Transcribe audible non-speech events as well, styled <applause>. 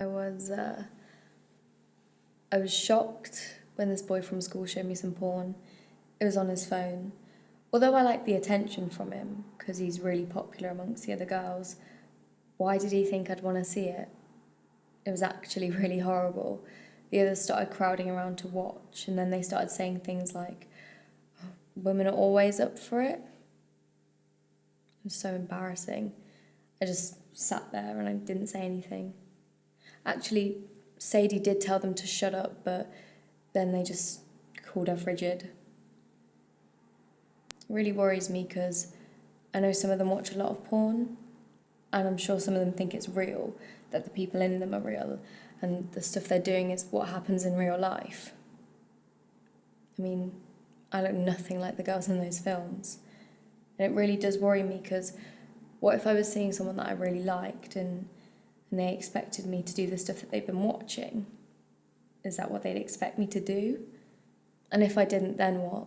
I was uh, I was shocked when this boy from school showed me some porn. It was on his phone. Although I like the attention from him because he's really popular amongst the other girls, why did he think I'd want to see it? It was actually <laughs> really horrible. The others started crowding around to watch, and then they started saying things like, "Oh, Women are always up for it. It was so embarrassing. I just sat there and I didn't say anything. Actually, Sadie did tell them to shut up, but then they just called her frigid. It really worries me because I know some of them watch a lot of porn, and I'm sure some of them think it's real, that the people in them are real, and the stuff they're doing is what happens in real life. I mean, I look nothing like the girls in those films. And it really does worry me because what if I was seeing someone that I really liked and and they expected me to do the stuff that they've been watching? Is that what they'd expect me to do? And if I didn't, then what?